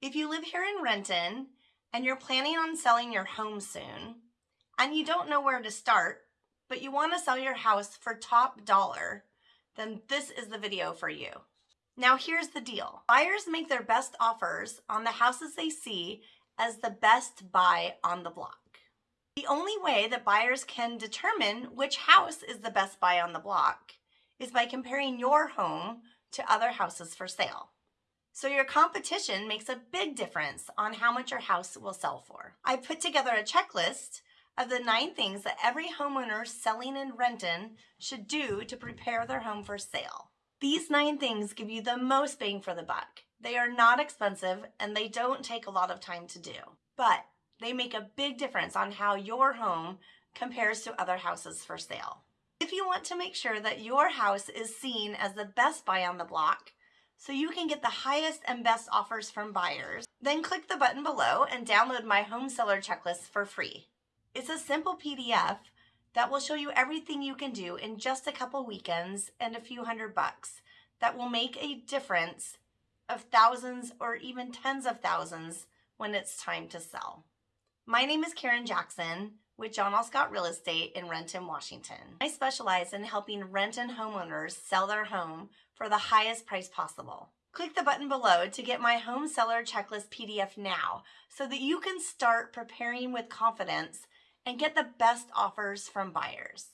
If you live here in Renton and you're planning on selling your home soon, and you don't know where to start, but you want to sell your house for top dollar, then this is the video for you. Now here's the deal. Buyers make their best offers on the houses they see as the best buy on the block. The only way that buyers can determine which house is the best buy on the block is by comparing your home to other houses for sale. So your competition makes a big difference on how much your house will sell for. I put together a checklist of the nine things that every homeowner selling in Renton should do to prepare their home for sale. These nine things give you the most bang for the buck. They are not expensive and they don't take a lot of time to do, but they make a big difference on how your home compares to other houses for sale. If you want to make sure that your house is seen as the best buy on the block, so you can get the highest and best offers from buyers, then click the button below and download my home seller checklist for free. It's a simple PDF that will show you everything you can do in just a couple weekends and a few hundred bucks that will make a difference of thousands or even tens of thousands when it's time to sell. My name is Karen Jackson with John L. Scott Real Estate in Renton, Washington. I specialize in helping Renton homeowners sell their home for the highest price possible. Click the button below to get my home seller checklist PDF now so that you can start preparing with confidence and get the best offers from buyers.